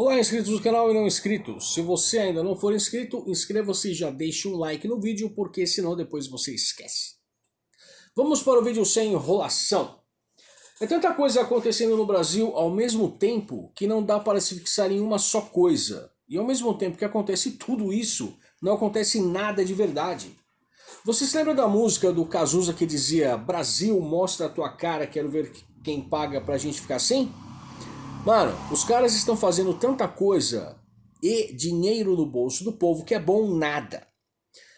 Olá, inscritos do canal e não inscritos. Se você ainda não for inscrito, inscreva-se e já deixe um like no vídeo, porque senão depois você esquece. Vamos para o vídeo sem enrolação. É tanta coisa acontecendo no Brasil ao mesmo tempo que não dá para se fixar em uma só coisa. E ao mesmo tempo que acontece tudo isso, não acontece nada de verdade. Você se lembra da música do Cazuza que dizia Brasil, mostra a tua cara, quero ver quem paga pra gente ficar assim? Mano, os caras estão fazendo tanta coisa e dinheiro no bolso do povo que é bom nada.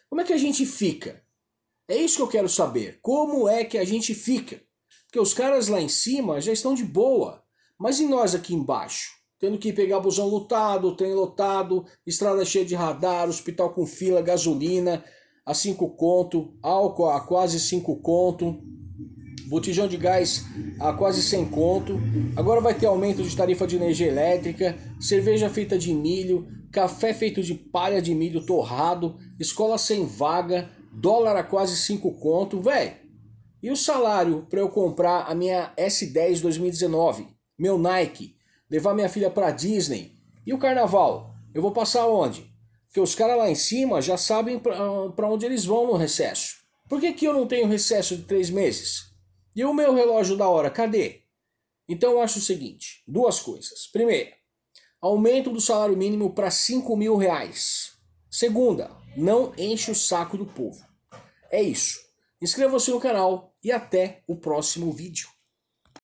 Como é que a gente fica? É isso que eu quero saber. Como é que a gente fica? Porque os caras lá em cima já estão de boa. Mas e nós aqui embaixo? Tendo que pegar busão lotado, trem lotado, estrada cheia de radar, hospital com fila, gasolina a 5 conto, álcool a quase 5 conto, botijão de gás a quase 100 conto, agora vai ter aumento de tarifa de energia elétrica, cerveja feita de milho, café feito de palha de milho torrado, escola sem vaga, dólar a quase 5 conto, velho. E o salário para eu comprar a minha S10 2019, meu Nike, levar minha filha para Disney? E o carnaval? Eu vou passar onde? Porque os caras lá em cima já sabem para onde eles vão no recesso. Por que, que eu não tenho recesso de três meses? E o meu relógio da hora, cadê? Então eu acho o seguinte, duas coisas. Primeira, aumento do salário mínimo para 5 mil reais. Segunda, não enche o saco do povo. É isso. Inscreva-se no canal e até o próximo vídeo.